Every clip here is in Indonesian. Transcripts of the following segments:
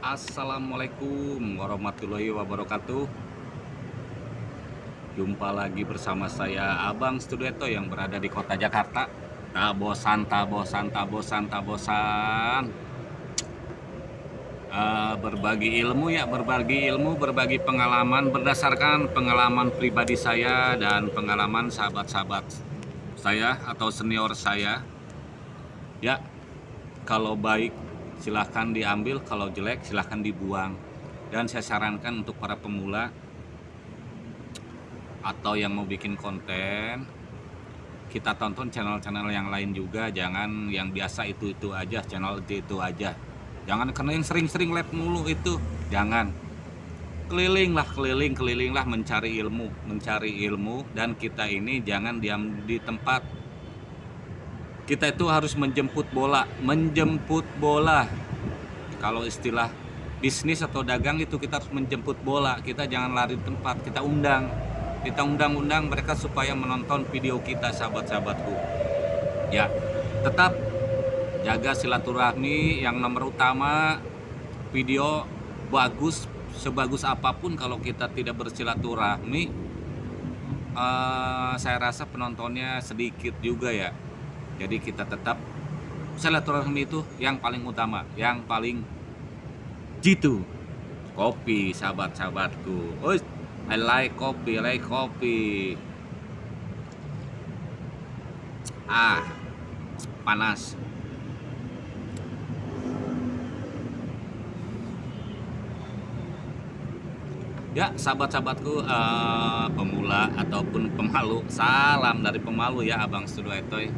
Assalamualaikum warahmatullahi wabarakatuh. Jumpa lagi bersama saya Abang Studieto yang berada di kota Jakarta. Tak bosan, tak bosan, tak bosan, tak bosan. Uh, Berbagi ilmu ya, berbagi ilmu, berbagi pengalaman Berdasarkan pengalaman pribadi saya dan pengalaman sahabat-sahabat saya atau senior saya. Ya, kalau baik silahkan diambil kalau jelek silahkan dibuang. Dan saya sarankan untuk para pemula atau yang mau bikin konten kita tonton channel-channel yang lain juga. Jangan yang biasa itu-itu aja channel itu-itu aja. Jangan karena yang sering-sering live mulu itu. Jangan. Kelilinglah keliling kelilinglah mencari ilmu mencari ilmu. Dan kita ini jangan diam di tempat kita itu harus menjemput bola menjemput bola. Kalau istilah bisnis atau dagang itu kita harus menjemput bola. Kita jangan lari tempat kita undang. Kita undang-undang mereka supaya menonton video kita sahabat-sahabatku. Ya tetap jaga silaturahmi yang nomor utama. Video bagus sebagus apa pun kalau kita tidak bersilaturahmi uh, saya rasa penontonnya sedikit juga ya jadi kita tetap silaturahmi itu yang paling utama yang paling jitu. Kopi sahabat-sahabatku. Oh I like kopi I like kopi. Ah panas. Ya, sahabat-sahabatku uh, pemula ataupun pemalu, salam dari pemalu ya Abang Studio Etoy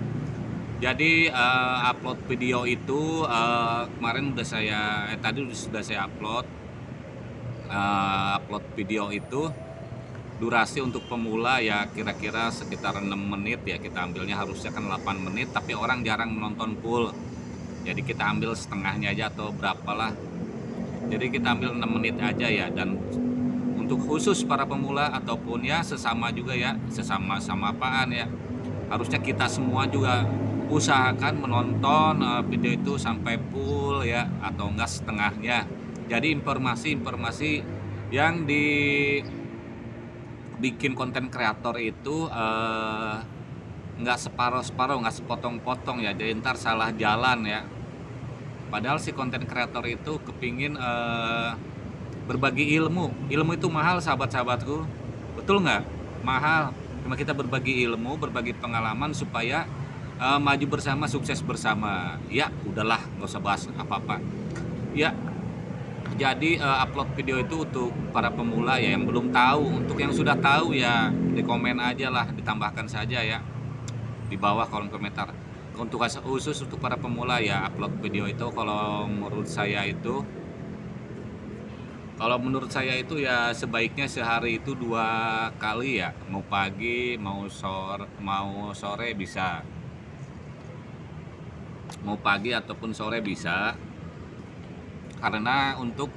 jadi uh, upload video itu uh, kemarin udah saya eh, tadi sudah saya upload. Uh, upload video itu durasi untuk pemula ya kira-kira sekitar 6 menit ya kita ambilnya. Harusnya kan 8 menit tapi orang jarang menonton full. Jadi kita ambil setengahnya aja atau berapalah. Jadi kita ambil 6 menit aja ya. Dan untuk khusus para pemula ataupun ya sesama juga ya sesama sama apaan ya. Harusnya kita semua juga usahakan menonton uh, video itu sampai full ya atau enggak setengahnya. Jadi informasi-informasi yang dibikin konten kreator itu uh, nggak separuh-separuh nggak sepotong-potong ya. Jadi ntar salah jalan ya. Padahal si konten kreator itu kepingin uh, berbagi ilmu. Ilmu itu mahal sahabat-sahabatku. Betul nggak mahal. Cuma kita berbagi ilmu berbagi pengalaman supaya uh, maju bersama sukses bersama. Ya udahlah nggak usah bahas apa-apa. Ya jadi uh, upload video itu untuk para pemula ya yang belum tahu. Untuk yang sudah tahu ya di komen aja lah ditambahkan saja ya. Di bawah kolom komentar. Untuk khusus untuk para pemula ya upload video itu kalau menurut saya itu kalau menurut saya itu ya sebaiknya sehari itu dua kali ya. Mau pagi mau sore mau sore bisa mau pagi ataupun sore bisa. Karena untuk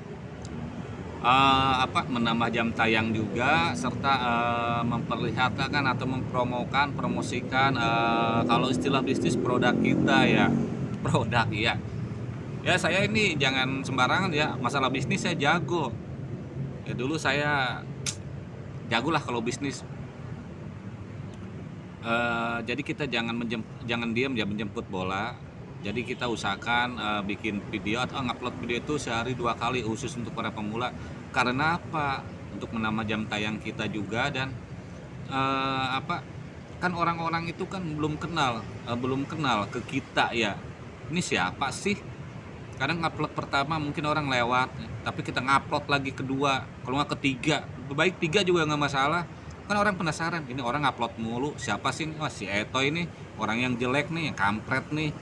uh, apa menambah jam tayang juga serta uh, memperlihatkan atau mempromokan promosikan uh, kalau istilah bisnis produk kita ya. Produk ya ya saya ini jangan sembarangan ya. Masalah bisnis saya jago. Ya dulu saya jago lah kalau bisnis. Uh, jadi kita jangan menjem, jangan diam ya menjemput bola jadi kita usahakan uh, bikin video atau ngupload video itu sehari dua kali khusus untuk para pemula. Karena apa? Untuk menambah jam tayang kita juga dan uh, apa? Kan orang-orang itu kan belum kenal uh, belum kenal ke kita ya. Ini siapa sih? Kadang ngupload pertama mungkin orang lewat tapi kita ngupload lagi kedua kalau nggak ketiga. Baik tiga juga nggak masalah. Kan orang penasaran ini orang ngupload mulu siapa sih? Wah, si Eto ini orang yang jelek nih yang kampret nih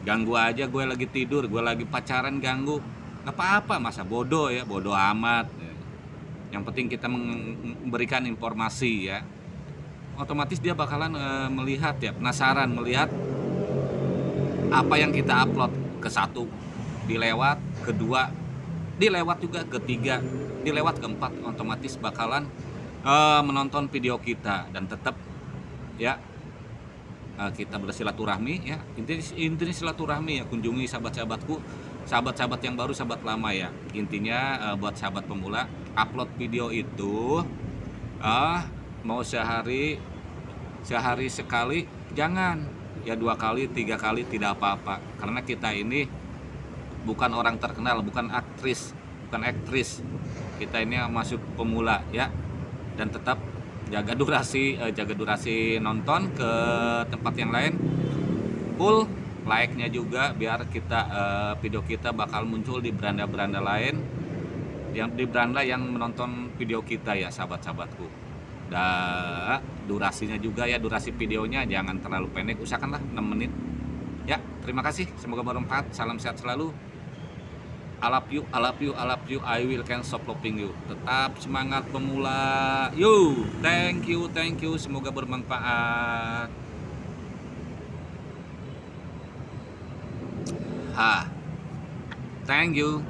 ganggu aja gue lagi tidur gue lagi pacaran ganggu. Nggak apa-apa masa bodoh ya bodoh amat. Yang penting kita memberikan informasi ya. Otomatis dia bakalan e, melihat ya penasaran melihat apa yang kita upload. Ke satu dilewat. Kedua dilewat juga. Ketiga dilewat. Keempat otomatis bakalan e, menonton video kita. Dan tetap ya kita bersilaturahmi ya. Intinya intinya silaturahmi ya. Kunjungi sahabat-sahabatku sahabat-sahabat yang baru sahabat lama ya. Intinya eh, buat sahabat pemula upload video itu ah mau sehari sehari sekali jangan. Ya dua kali tiga kali tidak apa-apa. Karena kita ini bukan orang terkenal bukan aktris bukan aktris. Kita ini masuk pemula ya. Dan tetap jaga durasi eh, jaga durasi nonton ke tempat yang lain. Full like-nya juga biar kita eh, video kita bakal muncul di beranda-beranda lain. Yang di beranda yang menonton video kita ya sahabat-sahabatku. Dan durasinya juga ya durasi videonya. Jangan terlalu pendek usahakanlah 6 menit. Ya terima kasih. Semoga bermanfaat. Salam sehat selalu Love you, love you, I love you, I will can stop loving you. Tetap semangat pemula. Yo, thank you, thank you. Semoga bermanfaat. Ha, thank you.